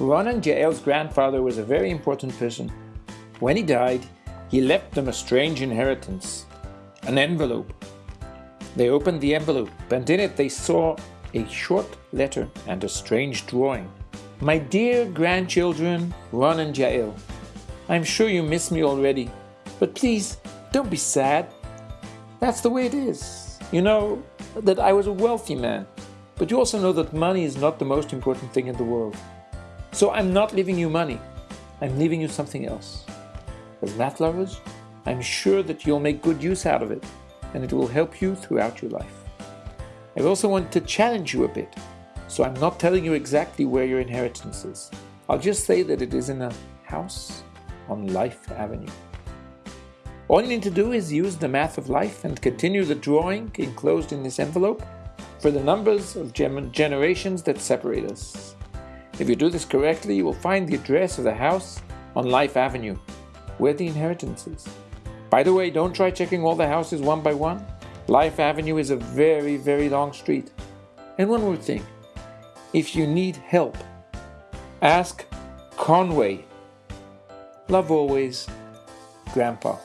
Ron and Yael's grandfather was a very important person. When he died, he left them a strange inheritance, an envelope. They opened the envelope, and in it they saw a short letter and a strange drawing. My dear grandchildren, Ron and Yael, I'm sure you miss me already, but please don't be sad. That's the way it is. You know that I was a wealthy man, but you also know that money is not the most important thing in the world. So I'm not leaving you money, I'm leaving you something else. As math lovers, I'm sure that you'll make good use out of it, and it will help you throughout your life. I also want to challenge you a bit, so I'm not telling you exactly where your inheritance is. I'll just say that it is in a house on Life Avenue. All you need to do is use the math of life and continue the drawing enclosed in this envelope for the numbers of generations that separate us. If you do this correctly, you will find the address of the house on Life Avenue, where the inheritance is. By the way, don't try checking all the houses one by one. Life Avenue is a very, very long street. And one more thing, if you need help, ask Conway. Love always, Grandpa.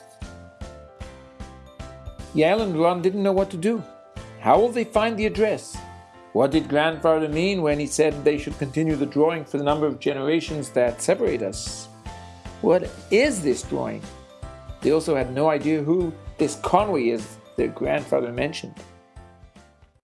Yael and Ron didn't know what to do. How will they find the address? What did grandfather mean when he said they should continue the drawing for the number of generations that separate us? What is this drawing? They also had no idea who this Conway is their grandfather mentioned.